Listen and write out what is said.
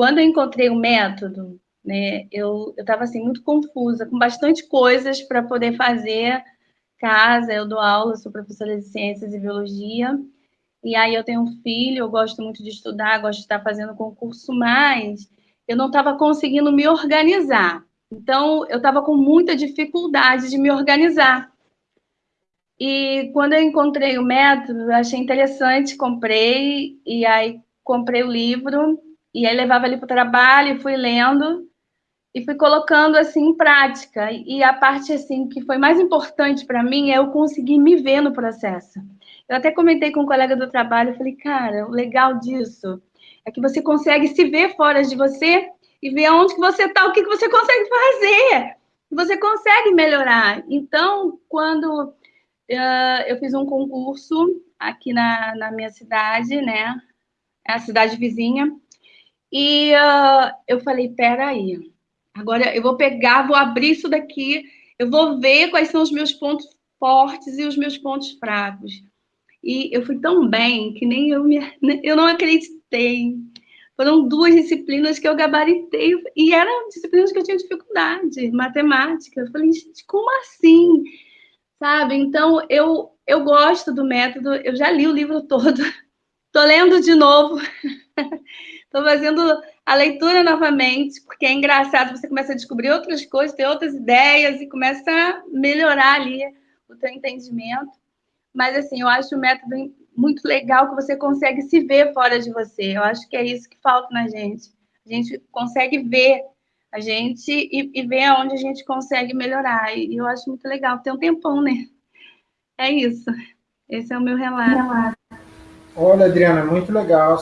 quando eu encontrei o método, né, eu estava assim, muito confusa, com bastante coisas para poder fazer casa, eu dou aula, sou professora de ciências e biologia, e aí eu tenho um filho, eu gosto muito de estudar, gosto de estar fazendo concurso, mas eu não estava conseguindo me organizar. Então, eu estava com muita dificuldade de me organizar. E quando eu encontrei o método, achei interessante, comprei, e aí comprei o livro, e aí levava ali para o trabalho, e fui lendo, e fui colocando assim em prática. E a parte assim que foi mais importante para mim é eu conseguir me ver no processo. Eu até comentei com um colega do trabalho, falei, cara, o legal disso é que você consegue se ver fora de você e ver aonde que você está, o que, que você consegue fazer. Você consegue melhorar. Então, quando uh, eu fiz um concurso aqui na, na minha cidade, né? É a cidade vizinha. E uh, eu falei, peraí, agora eu vou pegar, vou abrir isso daqui, eu vou ver quais são os meus pontos fortes e os meus pontos fracos. E eu fui tão bem que nem eu, me, eu não acreditei. Foram duas disciplinas que eu gabaritei, e eram disciplinas que eu tinha dificuldade, matemática. Eu falei, gente, como assim? Sabe? Então, eu, eu gosto do método, eu já li o livro todo, estou lendo de novo, estou fazendo a leitura novamente, porque é engraçado, você começa a descobrir outras coisas, ter outras ideias, e começa a melhorar ali o teu entendimento. Mas, assim, eu acho o método muito legal que você consegue se ver fora de você. Eu acho que é isso que falta na gente. A gente consegue ver a gente e, e ver aonde a gente consegue melhorar. E eu acho muito legal. Tem um tempão, né? É isso. Esse é o meu relato. Olha, Adriana, muito legal.